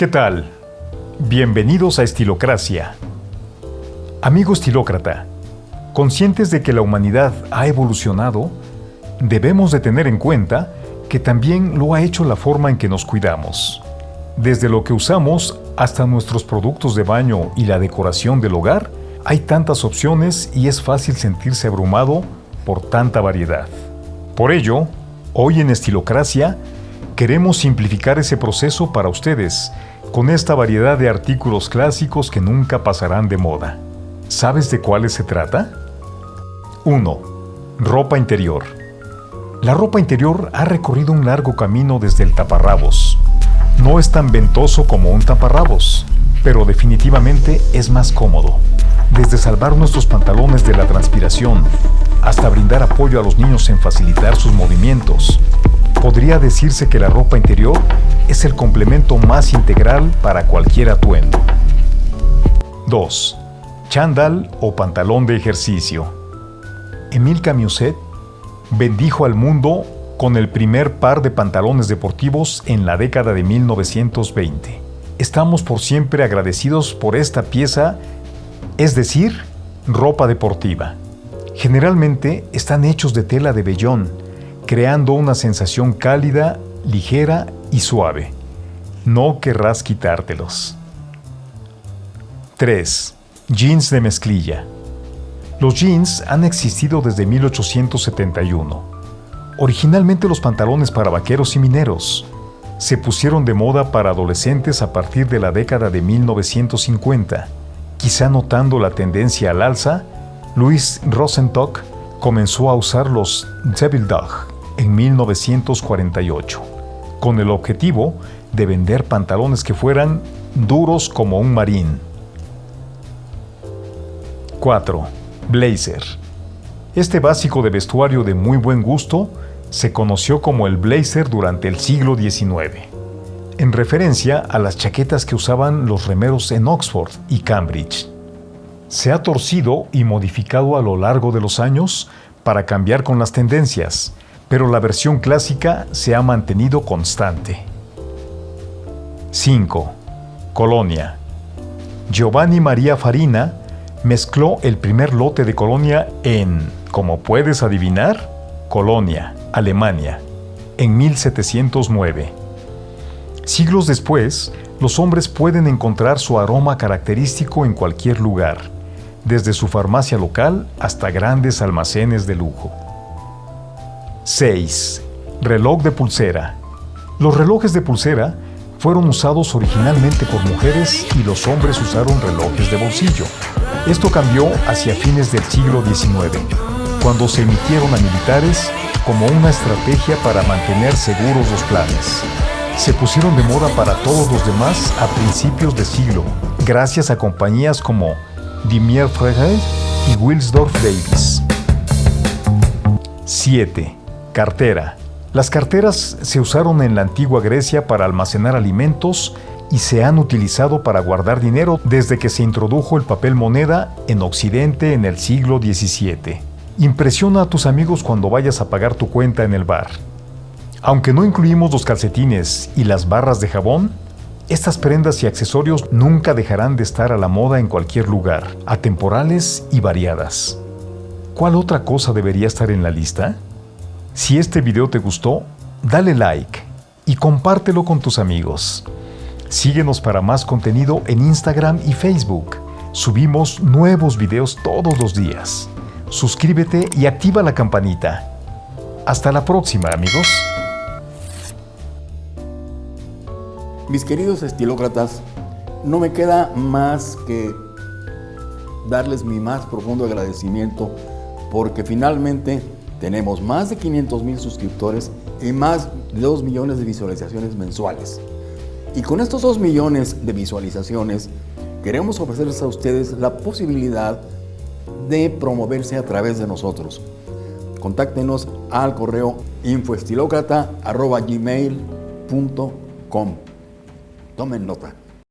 ¿Qué tal? Bienvenidos a Estilocracia. Amigo estilócrata, conscientes de que la humanidad ha evolucionado, debemos de tener en cuenta que también lo ha hecho la forma en que nos cuidamos. Desde lo que usamos hasta nuestros productos de baño y la decoración del hogar, hay tantas opciones y es fácil sentirse abrumado por tanta variedad. Por ello, hoy en Estilocracia queremos simplificar ese proceso para ustedes con esta variedad de artículos clásicos que nunca pasarán de moda. ¿Sabes de cuáles se trata? 1. Ropa interior. La ropa interior ha recorrido un largo camino desde el taparrabos. No es tan ventoso como un taparrabos, pero definitivamente es más cómodo. Desde salvar nuestros pantalones de la transpiración hasta brindar apoyo a los niños en facilitar sus movimientos, podría decirse que la ropa interior es el complemento más integral para cualquier atuendo. 2. Chandal o pantalón de ejercicio. Emile Camuset bendijo al mundo con el primer par de pantalones deportivos en la década de 1920. Estamos por siempre agradecidos por esta pieza, es decir, ropa deportiva. Generalmente están hechos de tela de vellón, creando una sensación cálida, ligera y suave. No querrás quitártelos. 3. Jeans de mezclilla. Los jeans han existido desde 1871. Originalmente los pantalones para vaqueros y mineros. Se pusieron de moda para adolescentes a partir de la década de 1950. Quizá notando la tendencia al alza, Louis Rosentock comenzó a usar los Devil en 1948, con el objetivo de vender pantalones que fueran duros como un marín. 4 Blazer. Este básico de vestuario de muy buen gusto se conoció como el blazer durante el siglo XIX, en referencia a las chaquetas que usaban los remeros en Oxford y Cambridge. Se ha torcido y modificado a lo largo de los años para cambiar con las tendencias, pero la versión clásica se ha mantenido constante. 5. Colonia. Giovanni María Farina mezcló el primer lote de colonia en, como puedes adivinar, Colonia, Alemania, en 1709. Siglos después, los hombres pueden encontrar su aroma característico en cualquier lugar, desde su farmacia local hasta grandes almacenes de lujo. 6. Reloj de pulsera. Los relojes de pulsera fueron usados originalmente por mujeres y los hombres usaron relojes de bolsillo. Esto cambió hacia fines del siglo XIX, cuando se emitieron a militares como una estrategia para mantener seguros los planes. Se pusieron de moda para todos los demás a principios de siglo, gracias a compañías como Dimier Frege y Wilsdorf Davis. 7. Cartera. Las carteras se usaron en la antigua Grecia para almacenar alimentos y se han utilizado para guardar dinero desde que se introdujo el papel moneda en Occidente en el siglo XVII. Impresiona a tus amigos cuando vayas a pagar tu cuenta en el bar. Aunque no incluimos los calcetines y las barras de jabón, estas prendas y accesorios nunca dejarán de estar a la moda en cualquier lugar, atemporales y variadas. ¿Cuál otra cosa debería estar en la lista? Si este video te gustó, dale like y compártelo con tus amigos. Síguenos para más contenido en Instagram y Facebook. Subimos nuevos videos todos los días. Suscríbete y activa la campanita. Hasta la próxima, amigos. Mis queridos estilócratas, no me queda más que darles mi más profundo agradecimiento porque finalmente tenemos más de 500 mil suscriptores y más de 2 millones de visualizaciones mensuales. Y con estos 2 millones de visualizaciones, queremos ofrecerles a ustedes la posibilidad de promoverse a través de nosotros. Contáctenos al correo infoestilocrata.gmail.com Tomen nota.